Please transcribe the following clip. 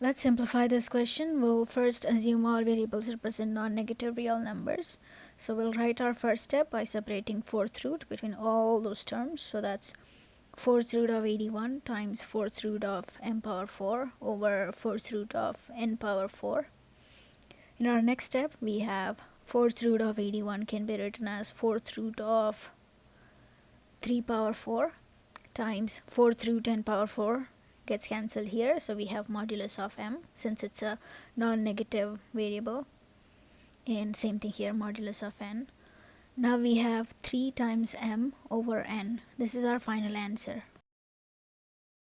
Let's simplify this question. We'll first assume all variables represent non-negative real numbers. So we'll write our first step by separating fourth root between all those terms. So that's fourth root of 81 times fourth root of m power 4 over fourth root of n power 4. In our next step, we have fourth root of 81 can be written as fourth root of 3 power 4 times fourth root n power 4 gets cancelled here so we have modulus of m since it's a non-negative variable. And same thing here modulus of n. Now we have 3 times m over n. This is our final answer